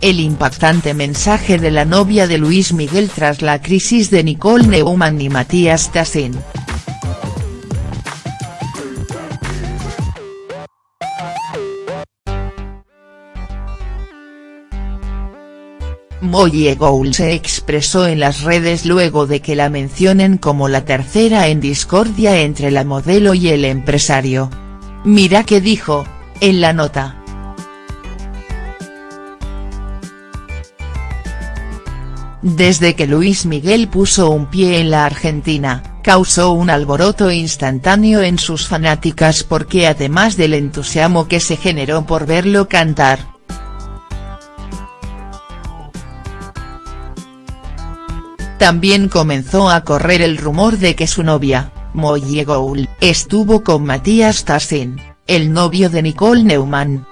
el impactante mensaje de la novia de Luis Miguel tras la crisis de Nicole Neumann y Matías Tassin. Moye Gould se expresó en las redes luego de que la mencionen como la tercera en discordia entre la modelo y el empresario. Mira qué dijo, en la nota. Desde que Luis Miguel puso un pie en la Argentina, causó un alboroto instantáneo en sus fanáticas porque además del entusiasmo que se generó por verlo cantar, También comenzó a correr el rumor de que su novia, Molly Gould, estuvo con Matías Tassin, el novio de Nicole Neumann.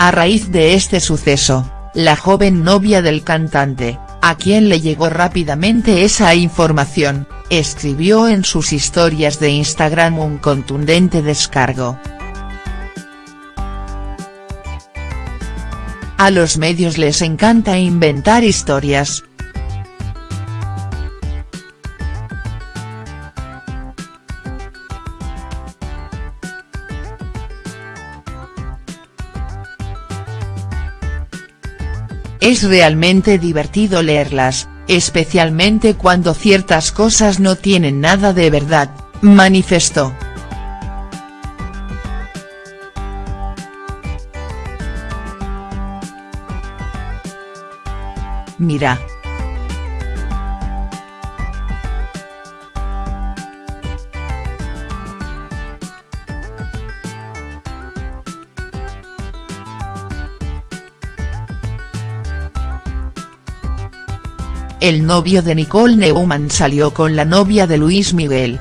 A raíz de este suceso, la joven novia del cantante, a quien le llegó rápidamente esa información, escribió en sus historias de Instagram un contundente descargo. A los medios les encanta inventar historias. Es realmente divertido leerlas, especialmente cuando ciertas cosas no tienen nada de verdad, manifestó. Mira. El novio de Nicole Neumann salió con la novia de Luis Miguel.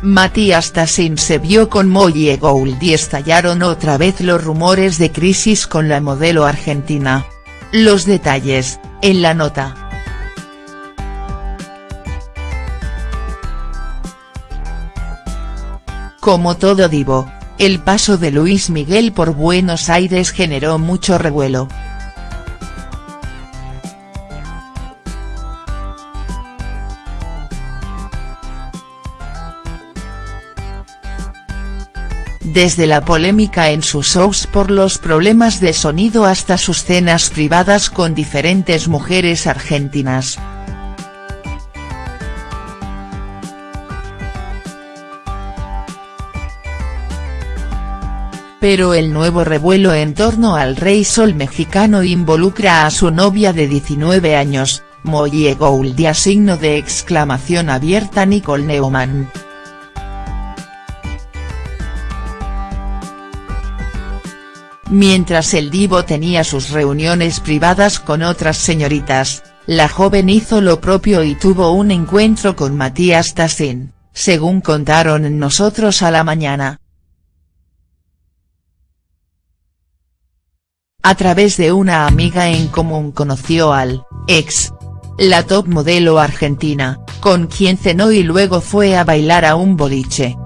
Matías Tassin se vio con Molly Gould y estallaron otra vez los rumores de crisis con la modelo argentina. Los detalles, en la nota. Como todo divo, el paso de Luis Miguel por Buenos Aires generó mucho revuelo. desde la polémica en sus shows por los problemas de sonido hasta sus cenas privadas con diferentes mujeres argentinas. Pero el nuevo revuelo en torno al Rey Sol mexicano involucra a su novia de 19 años, Molly Gould y a signo de exclamación abierta Nicole Neumann. Mientras el divo tenía sus reuniones privadas con otras señoritas, la joven hizo lo propio y tuvo un encuentro con Matías Tassin, según contaron Nosotros a la Mañana. A través de una amiga en común conoció al, ex, la top modelo argentina, con quien cenó y luego fue a bailar a un boliche.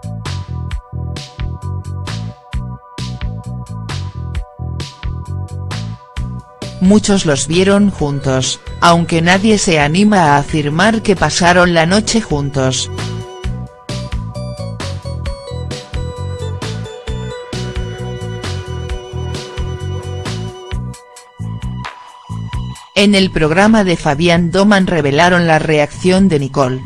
muchos los vieron juntos, aunque nadie se anima a afirmar que pasaron la noche juntos. En el programa de Fabián Doman revelaron la reacción de Nicole.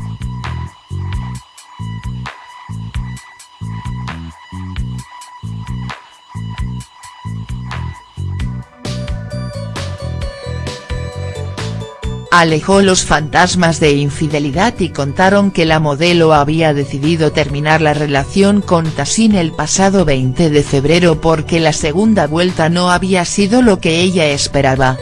alejó los fantasmas de infidelidad y contaron que la modelo había decidido terminar la relación con Tassin el pasado 20 de febrero porque la segunda vuelta no había sido lo que ella esperaba.